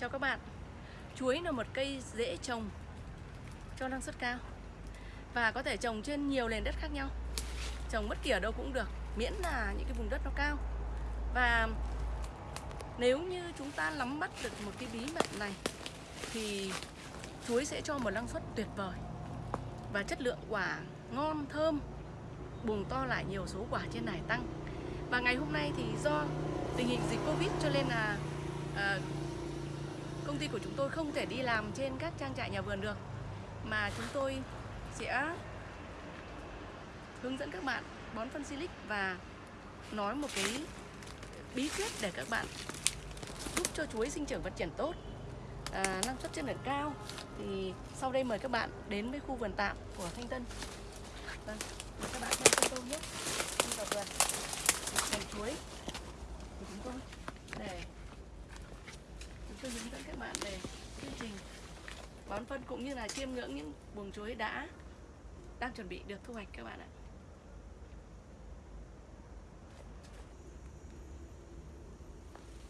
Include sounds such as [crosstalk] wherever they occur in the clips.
Chào các bạn. Chuối là một cây dễ trồng cho năng suất cao Và có thể trồng trên nhiều nền đất khác nhau. Trồng bất kỳ ở đâu cũng được Miễn là những cái vùng đất nó cao. Và nếu như chúng ta nắm bắt được một cái bí mật này Thì chuối sẽ cho một năng suất tuyệt vời Và chất lượng quả ngon, thơm bùng to lại nhiều số quả trên này tăng. Và ngày hôm nay thì do tình hình dịch Covid cho nên là à, công ty của chúng tôi không thể đi làm trên các trang trại nhà vườn được mà chúng tôi sẽ hướng dẫn các bạn bón phân silic và nói một cái bí quyết để các bạn giúp cho chuối sinh trưởng phát triển tốt. À, năng suất chất lượng cao. Thì sau đây mời các bạn đến với khu vườn tạm của Thanh Tân. Vâng, các bạn theo chân tôi nhé. Đi vào vườn chuối của chúng tôi để chúng tôi hướng dẫn các bạn về chương trình bón phân cũng như là chiêm ngưỡng những buồng chuối đã đang chuẩn bị được thu hoạch các bạn ạ.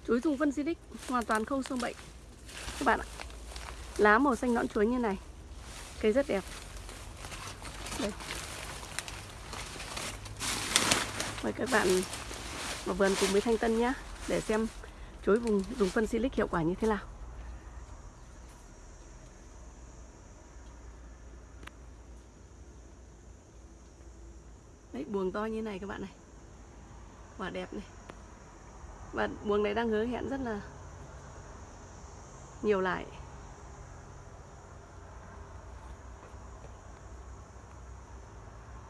Chuối dùng phân Silic hoàn toàn không sâu bệnh. Các bạn ạ, lá màu xanh nõn chuối như này, cây rất đẹp. Đây. Mời các bạn vào vườn cùng với Thanh Tân nhé để xem chuối vùng, dùng phân silic hiệu quả như thế nào. Buồng to như này các bạn này. Quả đẹp này. Và buồng này đang hứa hẹn rất là Nhiều lại.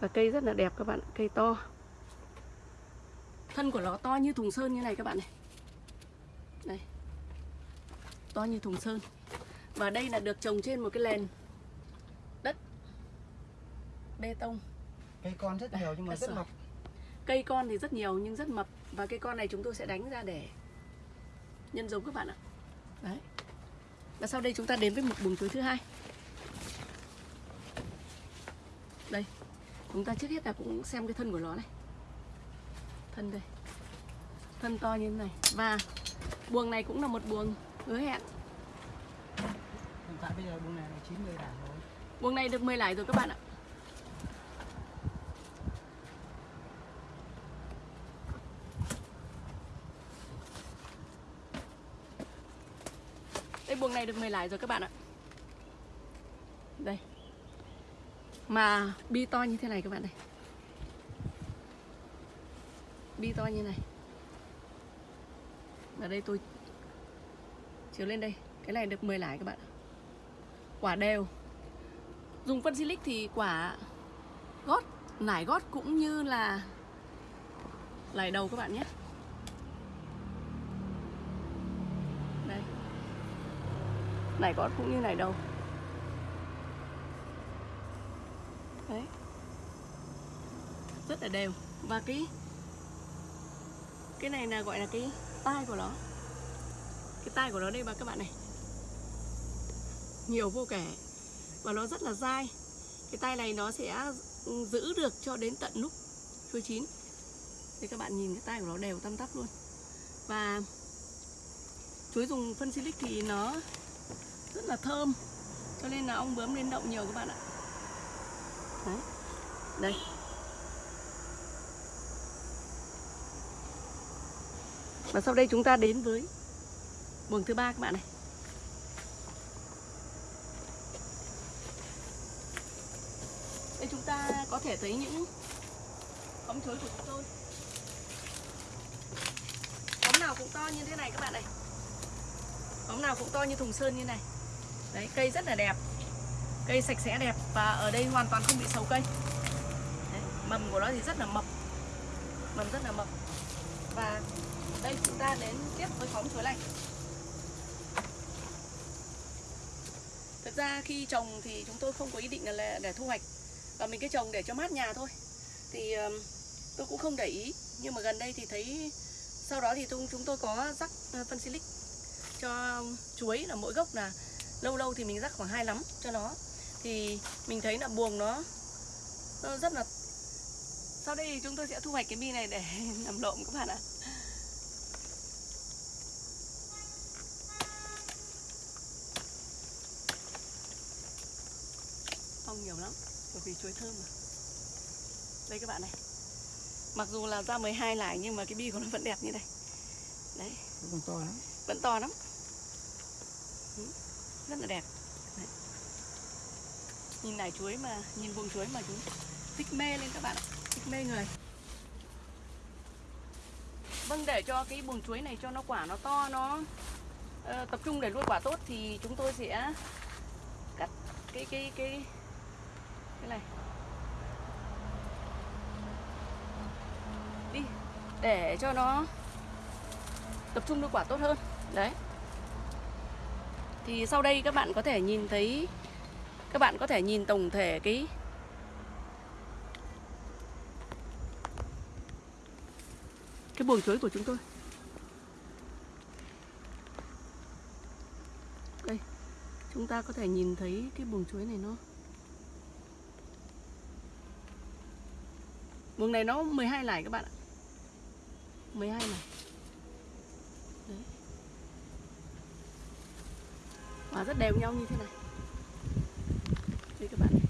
Và cây rất là đẹp các bạn, Cây to. Thân của nó to như thùng sơn như này các bạn này. Đây. To như thùng sơn. Và đây là được trồng trên một cái nền đất bê tông cây con rất nhiều nhưng mà rất mập. Cây con thì rất nhiều nhưng rất mập. Và cây con này chúng tôi sẽ đánh ra để nhân giống các bạn ạ. Đấy. Và sau đây chúng ta đến với một buồng chuối thứ hai. Đây. Chúng ta trước hết là cũng xem cái thân của nó này. Thân đây. Thân to như thế này. Và buồng này cũng là một buồng hứa hẹn. Hiện tại bây giờ buồng này là 90 đảng rồi. Buồng này được 10 lải rồi các bạn ạ đây được 10 lái rồi các bạn ạ. Đây. Mà bi to như thế này các bạn này. Bi to như này. Ở đây tôi chiếu lên đây. Cái này được 10 lái các bạn quả đều. Dùng phân silic thì quả gót, nải gót cũng như là lải đầu các bạn nhé đây này có cũng như này đâu, đấy. Rất là đều. Và cái cái này là gọi là cái tai của nó. Cái tai của nó đây mà các bạn này. Nhiều vô kể. Và nó rất là dai. Cái tay này nó sẽ giữ được cho đến tận lúc chuối chín. Thì các bạn nhìn cái tay của nó đều tăm tắp luôn. Và chuối dùng phân silic thì nó rất là thơm cho nên là ong bướm lên động nhiều các bạn ạ đấy đây Và sau đây chúng ta đến với buồng thứ ba các bạn này. Đây chúng ta có thể thấy những ống chuối của chúng tôi. ống nào cũng to như thế này các bạn này. ống nào cũng to như thùng sơn như này. Đấy, cây rất là đẹp. Cây sạch sẽ đẹp và ở đây hoàn toàn không bị sâu cây. Đấy, mầm của nó thì rất là mập. Mầm rất là mập. Và đây chúng ta đến tiếp với khóm chuối này Thực ra khi trồng thì chúng tôi không có ý định là để thu hoạch Và mình cứ trồng để cho mát nhà thôi Thì tôi cũng không để ý Nhưng mà gần đây thì thấy Sau đó thì chúng tôi có rắc à, phân silic Cho chuối là mỗi gốc là lâu lâu thì mình rắc khoảng hai lắm cho nó. Thì mình thấy là buồng nó, nó rất là sau đây chúng tôi sẽ thu hoạch cái bi này để [laughs] làm lộm các bạn ạ. Phong nhiều lắm bởi vì chuối thơm mà. Đây các bạn này. Mặc dù là ra 12 lại nhưng mà cái bi của nó vẫn đẹp như này. Đấy. Vẫn to lắm. Vẫn to lắm. ừ rất là đẹp. Đấy. nhìn nải chuối mà nhìn vùng chuối mà chúng thích mê lên các bạn ạ. Thích mê người. Vâng để cho cái buồng chuối này cho nó quả nó to nó uh, tập trung để nuôi quả tốt thì chúng tôi sẽ cắt cái cái cái cái này. Đi để cho nó tập trung nuôi quả tốt hơn. Đấy thì sau đây các bạn có thể nhìn thấy, các bạn có thể nhìn tổng thể cái cái buồng chuối của chúng tôi. Đây, chúng ta có thể nhìn thấy cái buồng chuối này nó buồng này nó 12 lải các bạn ạ. 12 lải. Và rất đều nhau như thế này. Đây các bạn này.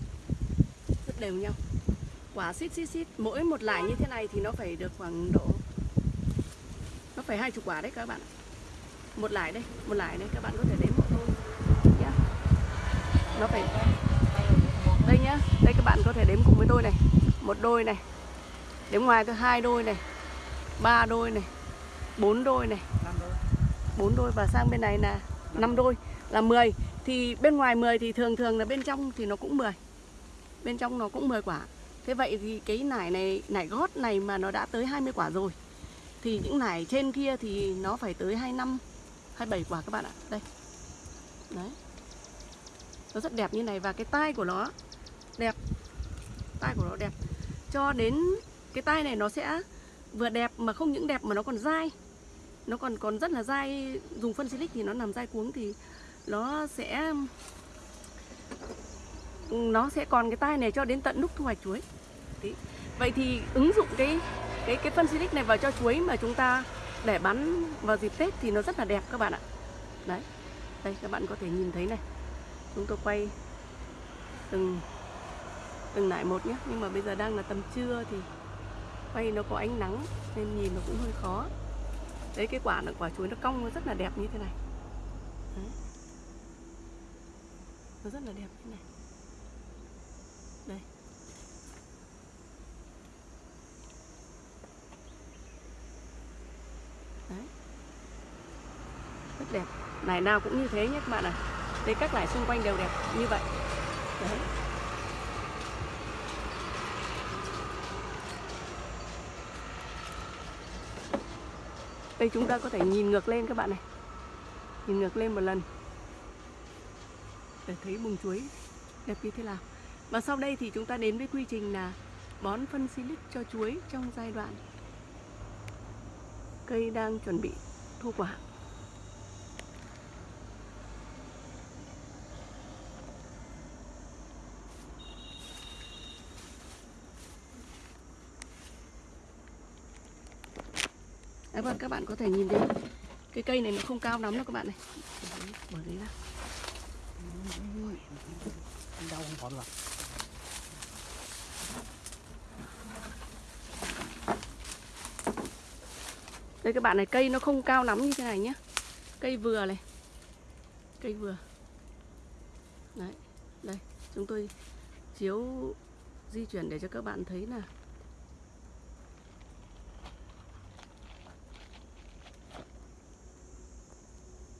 Rất đều nhau. Quả xít xít xít. Mỗi một lải như thế này thì nó phải được khoảng độ, nó phải hai chục quả đấy các bạn một lải đây, một lải đây, các bạn có thể đếm hộ tôi nhá. Nó phải đây nhá. Đây các bạn có thể đếm cùng với tôi này. Một đôi này. Đếm ngoài tôi hai đôi này. Ba đôi này. Bốn đôi này. Bốn đôi và sang bên này là năm đôi là 10 thì bên ngoài 10 thì thường thường là bên trong thì nó cũng 10 bên trong nó cũng 10 quả. Thế vậy thì cái nải này, nải gót này mà nó đã tới 20 quả rồi, thì những nải trên kia thì nó phải tới 25 27 quả các bạn ạ. Đây. Đấy. Nó rất đẹp như này và cái tai của nó, đẹp. Tai của nó đẹp. Cho đến cái tai này nó sẽ vừa đẹp mà không những đẹp mà nó còn dai. Nó còn còn rất là dai. Dùng phân silic thì nó nằm dai cuống thì nó sẽ nó sẽ còn cái tai này cho đến tận lúc thu hoạch chuối. Đấy. vậy thì ứng dụng cái cái cái phân silic này vào cho chuối mà chúng ta để bắn vào dịp tết thì nó rất là đẹp các bạn ạ. Đấy. Đây, các bạn có thể nhìn thấy này. Chúng tôi quay từng từng nải một nhé. Nhưng mà bây giờ đang là tầm trưa thì quay nó có ánh nắng nên nhìn nó cũng hơi khó. Đấy, cái quả là quả chuối nó cong, nó rất là đẹp như thế này. Đấy nó rất là đẹp như này. Đây. Đấy. Rất đẹp. Nải nào cũng như thế nhé các bạn ạ. Đây, các nải xung quanh đều đẹp như vậy. Đấy. Đây, chúng ta có thể nhìn ngược lên các bạn này. Nhìn ngược lên một lần để thấy bùng chuối đẹp như thế nào. Và sau đây thì chúng ta đến với quy trình là bón phân silic cho chuối trong giai đoạn cây đang chuẩn bị thu quả. Đấy, vâng, các bạn có thể nhìn thấy cái cây này nó không cao lắm đâu các bạn này. Bỏ đấy ra. Anh đau không còn rồi. Đây, các bạn này, cây nó không cao lắm như thế này nhé cây vừa này. Cây vừa. Đấy, đây, chúng tôi chiếu, di chuyển để cho các bạn thấy là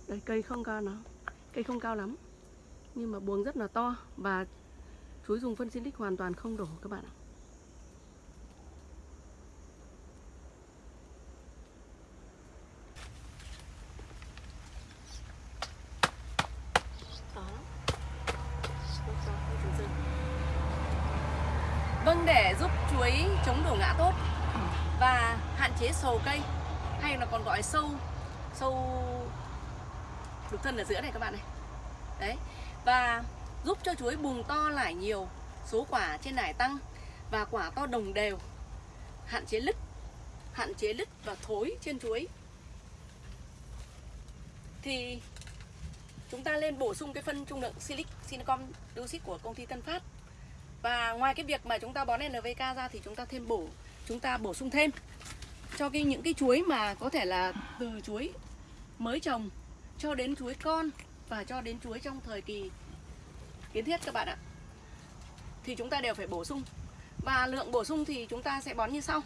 đây, cây không cao nó cây không cao lắm nhưng mà buồng rất là to và chuối dùng phân silic hoàn toàn không đổ các bạn ạ. Vâng để giúp chuối chống đổ ngã tốt và hạn chế sầu cây, hay là còn gọi sâu sâu đục thân ở giữa này các bạn này. Đấy và giúp cho chuối bùng to lại nhiều, số quả trên nải tăng và quả to đồng đều. Hạn chế lứt, hạn chế lứt và thối trên chuối. Thì chúng ta lên bổ sung cái phân trung lượng silic, silicon dioxide của công ty Tân Phát. Và ngoài cái việc mà chúng ta bón NPK ra thì chúng ta thêm bổ, chúng ta bổ sung thêm cho cái những cái chuối mà có thể là từ chuối mới trồng cho đến chuối con và cho đến chuối trong thời kỳ kiến thiết các bạn ạ. Thì chúng ta đều phải bổ sung. Và lượng bổ sung thì chúng ta sẽ bón như sau.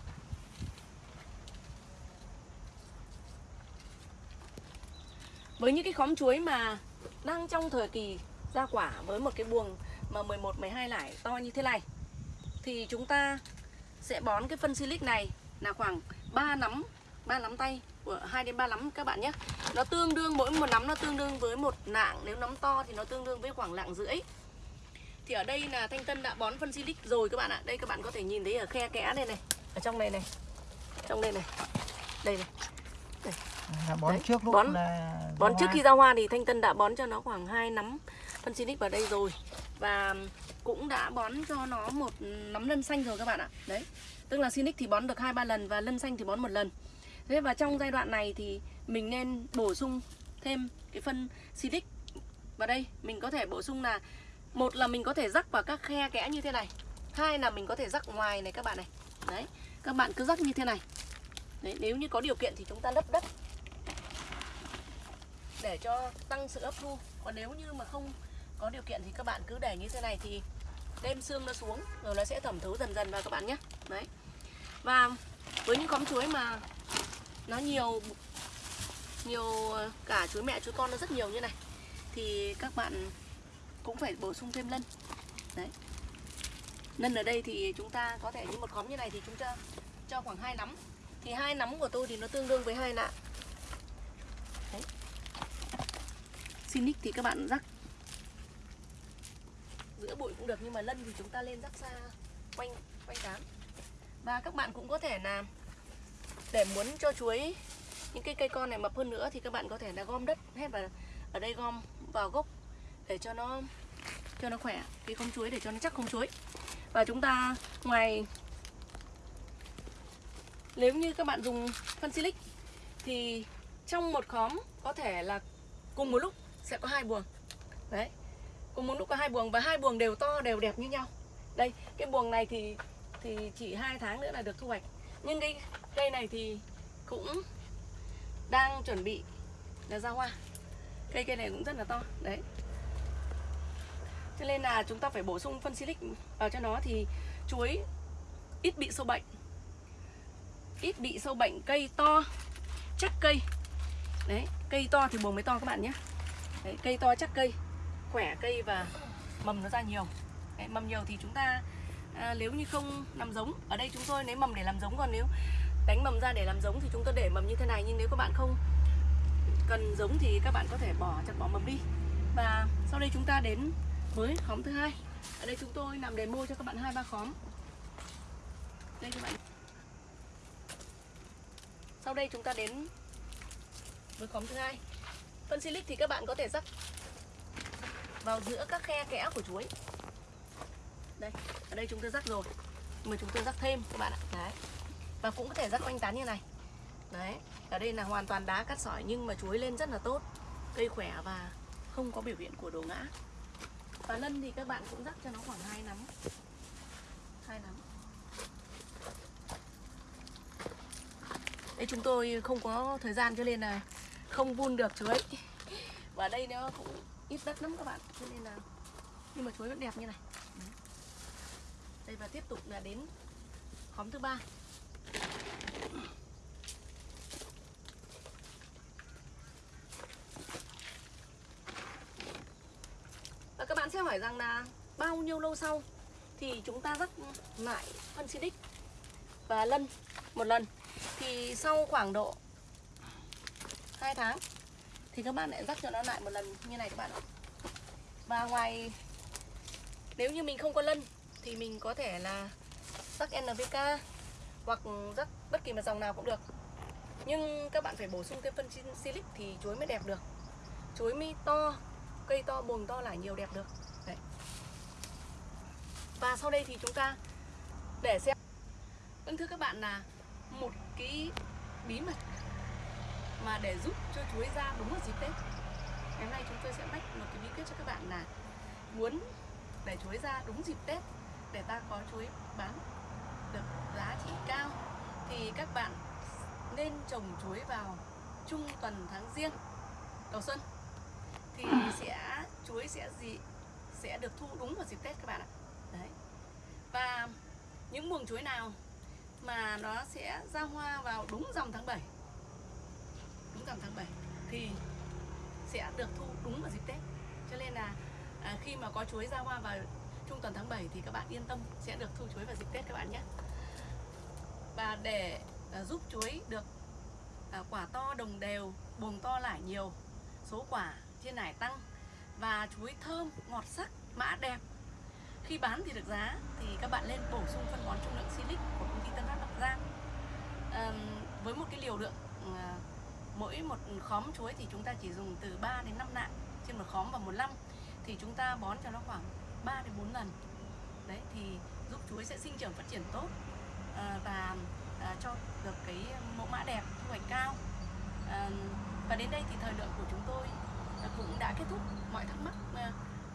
Với những cái khóm chuối mà đang trong thời kỳ ra quả với một cái buồng mà 11 12 lải to như thế này, thì chúng ta sẽ bón cái phân silic này là khoảng 3 nắm 3 nắm tay của 2 đến 3 nắm các bạn nhé. Nó tương đương mỗi một nắm nó tương đương với một nạng, nếu nắm to thì nó tương đương với khoảng lạng rưỡi. Thì ở đây là Thanh Tân đã bón phân silic rồi các bạn ạ. Đây các bạn có thể nhìn thấy ở khe kẽ đây này, ở trong này này. Trong đây này. Đây này. là bón Đấy, trước lúc bón- là Bón trước hoa. khi ra hoa thì Thanh Tân đã bón cho nó khoảng 2 nắm phân Sinic vào đây rồi Và cũng đã bón cho nó một nắm lân xanh rồi các bạn ạ Đấy Tức là Sinic thì bón được 2-3 lần và lân xanh thì bón một lần Thế và trong giai đoạn này thì mình nên bổ sung thêm cái phân silic vào đây. Mình có thể bổ sung là Một là mình có thể rắc vào các khe kẽ như thế này Hai là mình có thể rắc ngoài này các bạn này. Đấy Các bạn cứ rắc như thế này. Đấy, nếu như có điều kiện thì chúng ta lấp đất. Để cho tăng sự hấp thu. Còn nếu như mà không có điều kiện thì các bạn cứ để như thế này thì đem xương nó xuống rồi nó sẽ thẩm thấu dần dần vào các bạn nhé. Đấy. Và với những khóm chuối mà nó nhiều nhiều ờ, cả chuối mẹ chuối con nó rất nhiều như này. Thì các bạn cũng phải bổ sung thêm lân. Đấy. Lân ở đây thì chúng ta có thể như một khóm như này thì chúng ta cho khoảng hai nắm. Thì hai nắm của tôi thì nó tương đương với hai nạ. Sinic thì các bạn rắc giữa bụi cũng được nhưng mà lân thì chúng ta lên rắc xa quanh quanh tán và các bạn cũng có thể làm để muốn cho chuối những cái cây con này mập hơn nữa thì các bạn có thể là gom đất hết và ở đây gom vào gốc để cho nó cho nó khỏe. Cái không chuối để cho nó chắc không chuối. Và chúng ta ngoài, nếu như các bạn dùng phân silic thì trong một khóm có thể là cùng một lúc sẽ có hai buồng. Đấy, cùng một lúc có hai buồng và hai buồng đều to, đều đẹp như nhau. Đây, cái buồng này thì thì chỉ hai tháng nữa là được thu hoạch nhưng cái cây này thì cũng đang chuẩn bị là ra hoa. Cây cây này cũng rất là to đấy. Cho nên là chúng ta phải bổ sung phân silic vào cho nó thì chuối ít bị sâu bệnh. Ít bị sâu bệnh cây to chắc cây. Đấy cây to thì buồng mới to các bạn nhé. Đấy, cây to chắc cây khỏe cây và mầm nó ra nhiều. Đấy, mầm nhiều thì chúng ta à, nếu như không làm giống ở đây chúng tôi lấy mầm để làm giống còn nếu đánh mầm ra để làm giống thì chúng tôi để mầm như thế này nhưng nếu các bạn không cần giống thì các bạn có thể bỏ chặt bỏ mầm đi. Và sau đây chúng ta đến với khóm thứ hai. Ở đây chúng tôi làm demo cho các bạn hai ba khóm. Đây các bạn. Sau đây chúng ta đến với khóm thứ hai. Phân silic thì các bạn có thể rắc vào giữa các khe kẽ của chuối đây. Ở đây chúng tôi rắc rồi. Mà chúng tôi rắc thêm các bạn ạ. Đấy. Và cũng có thể rắc quanh tán như này. Đấy. Ở đây là hoàn toàn đá cắt sỏi nhưng mà chuối lên rất là tốt. Cây khỏe và không có biểu hiện của đổ ngã. Và lân thì các bạn cũng rắc cho nó khoảng hai nắm. Hai nắm. Đây, chúng tôi không có thời gian cho nên là không vun được chuối. Và đây nó cũng ít đất lắm các bạn. Cho nên là nhưng mà chuối vẫn đẹp như này. Đấy đây và tiếp tục là đến khóm thứ ba. Và các bạn sẽ hỏi rằng là bao nhiêu lâu sau thì chúng ta rắc lại phân xịt và lân một lần. Thì sau khoảng độ 2 tháng thì các bạn lại rắc cho nó lại một lần như này các bạn ạ. Và ngoài, nếu như mình không có lân thì mình có thể là rắc NPK hoặc rắc bất kỳ một dòng nào cũng được. Nhưng các bạn phải bổ sung thêm phân silic thì chuối mới đẹp được. Chuối mới to, cây to bồn to là nhiều đẹp được. Đấy. và sau đây thì chúng ta để xem. Vâng thưa các bạn là một cái bí mật mà để giúp cho chuối ra đúng vào dịp Tết. Ngày hôm nay chúng tôi sẽ mách một cái bí quyết cho các bạn là muốn để chuối ra đúng dịp Tết để ta có chuối bán được giá trị cao thì các bạn nên trồng chuối vào trung tuần tháng riêng đầu xuân thì sẽ chuối sẽ gì sẽ được thu đúng vào dịp Tết các bạn ạ. Đấy. Và những buồng chuối nào mà nó sẽ ra hoa vào đúng dòng tháng 7 đúng dòng tháng 7 thì sẽ được thu đúng vào dịp Tết cho nên là à, khi mà có chuối ra hoa vào trung tuần tháng 7 thì các bạn yên tâm sẽ được thu chuối vào dịp Tết các bạn nhé. Và để à, giúp chuối được à, quả to đồng đều buồng to lại nhiều số quả trên nải tăng và chuối thơm ngọt sắc mã đẹp. Khi bán thì được giá thì các bạn lên bổ sung phân bón trung lượng silic của công ty Tân Phát Bắc Giang à, với một cái liều lượng à, mỗi một khóm chuối thì chúng ta chỉ dùng từ 3 đến 5 nạng. Trên một khóm và một năm thì chúng ta bón cho nó khoảng 3 đến 4 lần. Đấy thì giúp chuối sẽ sinh trưởng phát triển tốt à, và à, cho được cái mẫu mã đẹp thu hoạch cao. À, và đến đây thì thời lượng của chúng tôi cũng đã kết thúc. Mọi thắc mắc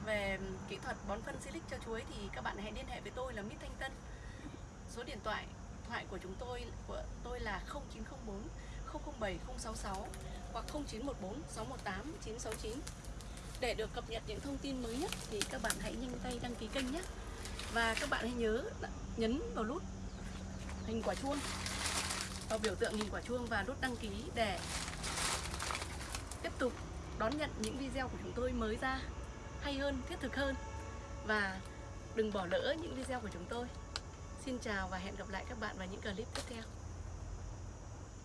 về kỹ thuật bón phân silic cho chuối thì các bạn hãy liên hệ với tôi là Mít Thanh Tân. Số điện thoại thoại của chúng tôi của tôi là 0904 007 066 hoặc 0914 618 969 để được cập nhật những thông tin mới nhất thì các bạn hãy nhanh tay đăng ký kênh nhé và các bạn hãy nhớ nhấn vào nút hình quả chuông vào biểu tượng hình quả chuông và nút đăng ký để tiếp tục đón nhận những video của chúng tôi mới ra hay hơn, thiết thực hơn và đừng bỏ lỡ những video của chúng tôi. Xin chào và hẹn gặp lại các bạn vào những clip tiếp theo.